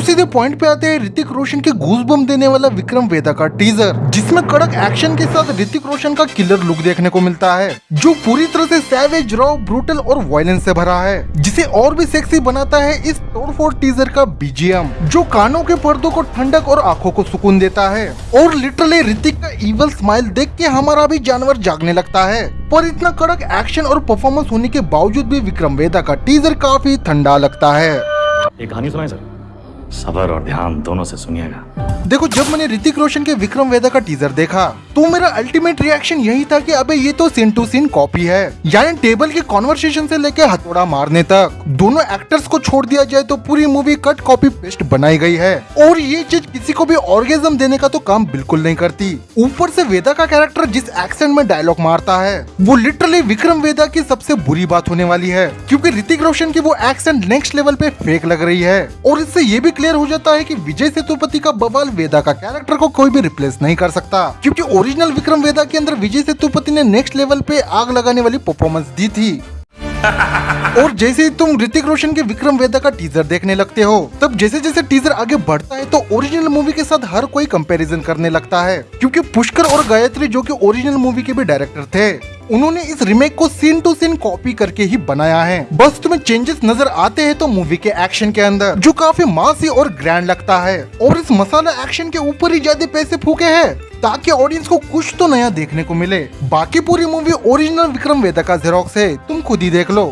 सीधे पॉइंट पे आते हैं, ऋतिक रोशन के घूस बम देने वाला विक्रम वेदा का टीजर जिसमें कड़क एक्शन के साथ ऋतिक रोशन का किलर लुक देखने को मिलता है, जो पूरी तरह से सैवेज रॉ ब्रूटल और वायलेंस से भरा है, जिसे और भी सेक्सी बनाता है इस तोड़फोड़ टीजर का बीजीएम जो कानों के पर्दों को ठंडक और आँखों को सुकून देता है, और लिटरली ऋतिक का इवल स्माइल देख के हमारा भी जानवर जागने लगता है। पर इतना कड़क एक्शन और परफॉर्मेंस होने के बावजूद भी विक्रम वेदा का टीजर काफ़ी ठंडा लगता है। एक कहानी सुनाए सर। सबर और ध्यान दोनों से सुनिएगा। देखो, जब मैंने ऋतिक रोशन के विक्रम वेदा का टीजर देखा तो मेरा अल्टीमेट रिएक्शन यही था कि अबे, ये तो सीन टू सीन कॉपी है। यानी टेबल के कॉन्वर्सेशन से लेके हथौड़ा मारने तक, दोनों एक्टर्स को छोड़ दिया जाए तो पूरी मूवी कट कॉपी पेस्ट बनाई गई है। और ये चीज़ किसी को भी ऑर्गेजम देने का तो काम बिल्कुल नहीं करती। ऊपर से वेदा का कैरेक्टर जिस एक्सेंट में डायलॉग मारता है, वो लिटरली विक्रम वेदा की सबसे बुरी बात होने वाली है। क्योंकि ऋतिक रोशन की वो एक्सेंट नेक्स्ट लेवल पे फेक लग रही है। और इससे ये भी क्लियर हो जाता है कि विजय सेतुपति का बवाल वेदा का कैरेक्टर को कोई भी रिप्लेस नहीं कर सकता। क्योंकि ओरिजिनल विक्रम वेदा के अंदर विजय सेतुपति ने नेक्स्ट लेवल पे आग लगाने वाली परफॉर्मेंस दी थी। और जैसे ही तुम ऋतिक रोशन के विक्रम वेदा का टीजर देखने लगते हो तब जैसे जैसे टीजर आगे बढ़ता है तो ओरिजिनल मूवी के साथ हर कोई कंपैरिजन करने लगता है। क्योंकि पुष्कर और गायत्री जो कि ओरिजिनल मूवी के भी डायरेक्टर थे। उन्होंने इस रिमेक को सीन टू सीन कॉपी करके ही बनाया है। बस तुम्हें चेंजेस नज़र आते हैं तो मूवी के एक्शन के अंदर जो काफ़ी मासी और ग्रैंड लगता है। और इस मसाला एक्शन के ऊपर ही ज़्यादा पैसे फूके हैं ताकि ऑडियंस को कुछ तो नया देखने को मिले। बाकी पूरी मूवी ओरिजिनल विक्रम वेदा का जेरोक्स है तुम खुद ही देख लो।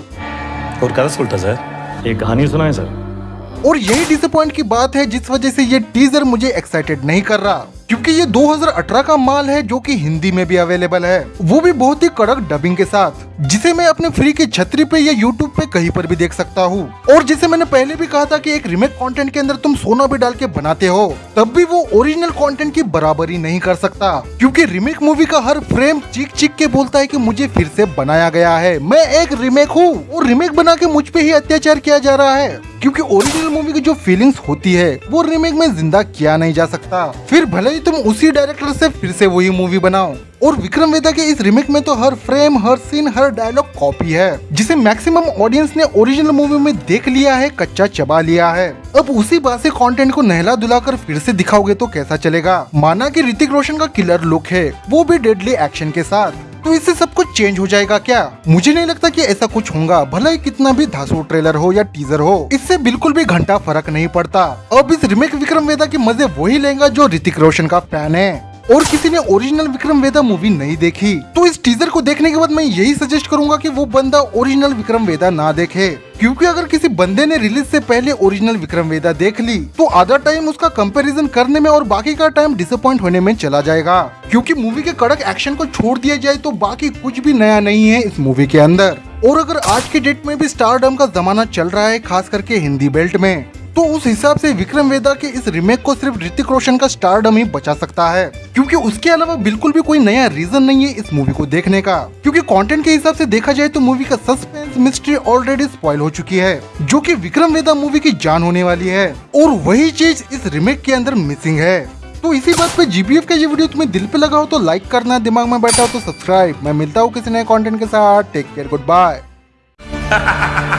और क्या सर? एक कहानी सुनाए सर। और यही डिसअपॉइंट की बात है जिस वजह से ये टीजर मुझे एक्साइटेड नहीं कर रहा। क्योंकि ये 2018 का माल है जो कि हिंदी में भी अवेलेबल है। वो भी बहुत ही कड़क डबिंग के साथ, जिसे मैं अपने फ्री की छतरी पे या यूट्यूब पे कहीं पर भी देख सकता हूँ। और जिसे मैंने पहले भी कहा था कि एक रिमेक कंटेंट के अंदर तुम सोना भी डाल के बनाते हो, तब भी वो ओरिजिनल कंटेंट की बराबरी नहीं कर सकता। क्योंकि रिमेक मूवी का हर फ्रेम चीख चीख के बोलता है कि मुझे फिर से बनाया गया है। मैं एक रिमेक हूँ और रिमेक बना के मुझ पे ही अत्याचार किया जा रहा है। क्योंकि ओरिजिनल मूवी की जो फीलिंग्स होती है, वो रिमेक में ज़िंदा किया नहीं जा सकता। फिर भले ही तुम उसी डायरेक्टर से फिर से वही मूवी बनाओ। और विक्रम वेदा के इस रिमेक में तो हर फ्रेम हर सीन हर डायलॉग कॉपी है, जिसे मैक्सिमम ऑडियंस ने ओरिजिनल मूवी में देख लिया है, कच्चा चबा लिया है। अब उसी बासी कंटेंट को नहला दुलाकर फिर से दिखाओगे तो कैसा चलेगा? माना कि ऋतिक रोशन का किलर लुक है, वो भी डेडली एक्शन के साथ। तो इससे सब कुछ चेंज हो जाएगा क्या? मुझे नहीं लगता कि ऐसा कुछ होगा। भला ही कितना भी धासु ट्रेलर हो या टीजर हो, इससे बिल्कुल भी घंटा फ़र्क नहीं पड़ता। अब इस रिमेक विक्रम वेदा के मज़े वही लेगा जो ऋतिक रोशन का फ़ैन है। और किसी ने ओरिजिनल विक्रम वेदा मूवी नहीं देखी। तो इस टीजर को देखने के बाद मैं यही सजेस्ट करूँगा कि वो बंदा ओरिजिनल विक्रम वेदा ना देखे। क्योंकि अगर किसी बंदे ने रिलीज़ से पहले ओरिजिनल विक्रम वेदा देख ली तो आधा टाइम उसका कंपैरिजन करने में और बाकी का टाइम डिसअपॉइंट होने में चला जाएगा। क्योंकि मूवी के कड़क एक्शन को छोड़ दिया जाए तो बाकी कुछ भी नया नहीं है इस मूवी के अंदर। और अगर आज के डेट में भी स्टारडम का जमाना चल रहा है, खास करके हिंदी बेल्ट में तो उस हिसाब से विक्रम वेदा के इस रिमेक को सिर्फ़ ऋतिक रोशन का स्टारडम ही बचा सकता है। क्योंकि उसके अलावा बिल्कुल भी कोई नया रीजन नहीं है इस मूवी को देखने का। क्योंकि कंटेंट के हिसाब से देखा जाए तो मूवी का सस्पेंस मिस्ट्री ऑलरेडी स्पॉइल हो चुकी है, जो कि विक्रम वेदा मूवी की जान होने वाली है। और वही चीज़ इस रिमेक के अंदर मिसिंग है। तो इसी बात पे जीबीएफ का ये वीडियो तुम्हें दिल पे लगा हो तो लाइक करना, दिमाग में बैठा हो तो सब्सक्राइब मैं मिलता हूँ किसी नए कंटेंट के साथ। Take care good bye